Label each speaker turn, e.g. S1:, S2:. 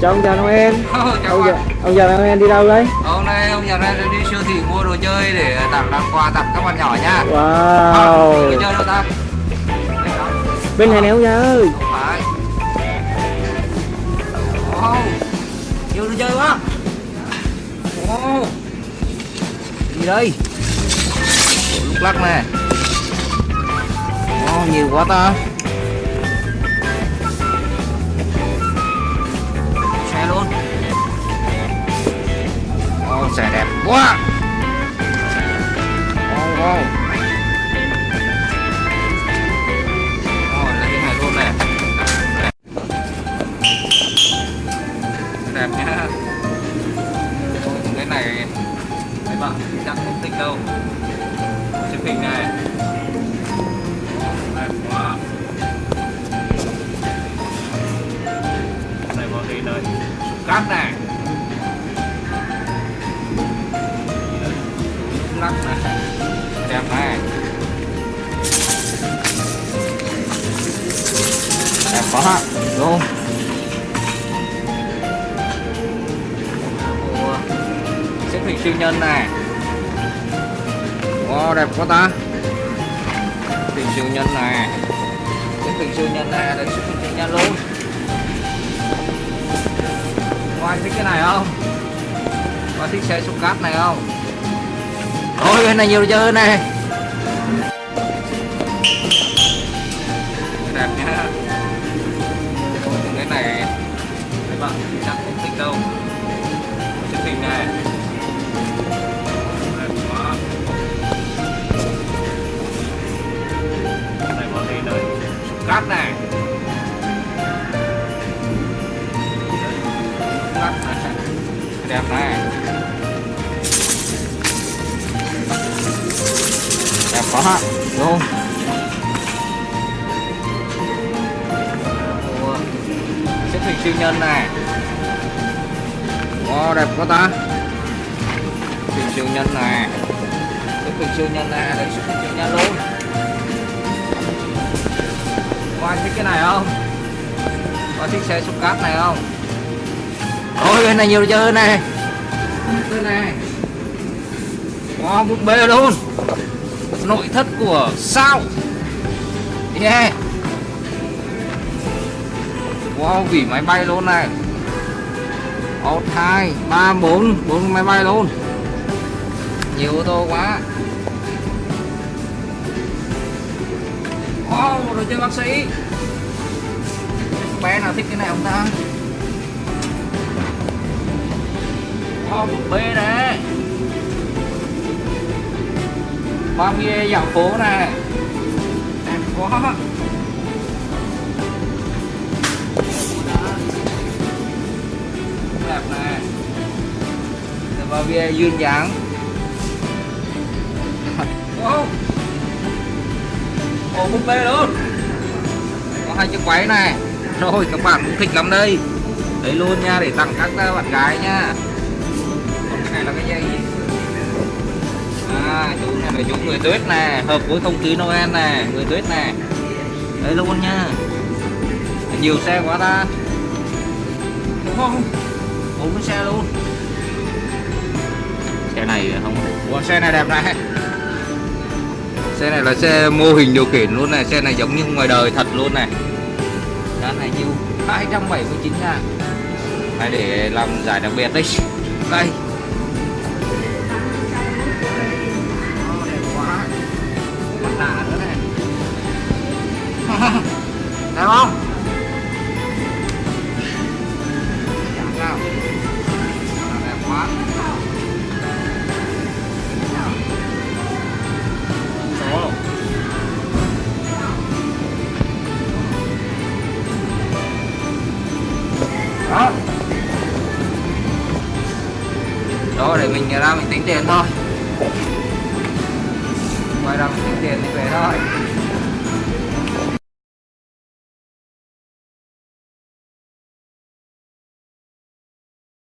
S1: chào ông già Noel
S2: chào
S1: ông già, ông già Noel đi đâu đấy
S2: Hôm nay ông già này đi siêu thị mua đồ chơi để tặng tặng quà tặng các bạn nhỏ nha.
S1: wow
S2: Đồ chơi đâu ta?
S1: Bên này nè ông già ơi
S2: Không phải. Wow. Nhiều đồ chơi quá. Wow. Gì đây? Ủa, lúc lắc nè. Wow, nhiều quá ta. Quá. Lấy cái này luôn nè. đẹp nhá. Cái này mấy bạn chắc không thích đâu. Chụp hình này. Đẹp quá. Này vào gì đây cát này đẹp hạn. Đúng không? xếp hình siêu nhân này. Wow đẹp quá ta. Hình siêu nhân này. Xếp hình siêu nhân này là xếp hình siêu nhân luôn. Có ai thích cái này không? Có thích xe xúc cát này không? Ôi cái này nhiều chơi này. Đẹp nhá. Chắc không thích đâu. Chụp hình này. Này có gì đây. Cát này. Cát này. Đẹp này. Đẹp quá đúng không? Ủa, xếp hình siêu nhân này. Wow, đẹp quá ta. Hình siêu nhân này Cái hình siêu nhân này đây xếp siêu nhân luôn. Có ai thích cái này không? Có thích xe xúc cát này không? Ôi cái này nhiều chơi hơn này Cái này. Wow, bút bê luôn. Nội thất của sao? Yeah. Wow, vỉ máy bay luôn này một, hai, ba, bốn. Bốn máy bay luôn. Nhiều ô tô quá. Wow đồ chơi bác sĩ. Bé nào thích cái này không ta? Wow, một b đấy ba mươi e dạo phố này đẹp quá đẹp này. Dạ, Và bia duyên dáng. Wow ồ búp bê luôn. Có hai chiếc váy này. Rồi, các bạn cũng thích lắm đây. Đấy luôn nha, để tặng các à, bạn gái nha. Còn cái này là cái dây gì? À chú này là chú người tuyết này hợp với không khí noel này người tuyết này đấy luôn nha. Nhiều xe quá ta. Đúng không? Bốn cái xe luôn. Xe này không.ủa xe này đẹp này. Xe này là xe mô hình điều khiển luôn này. Xe này giống như ngoài đời thật luôn này. Giá này nhiêu? 279 ngàn. Này để làm giải đặc biệt đấy đây. Mình ra mình tính tiền thôi. Ngoài ra mình tính tiền thì về thôi.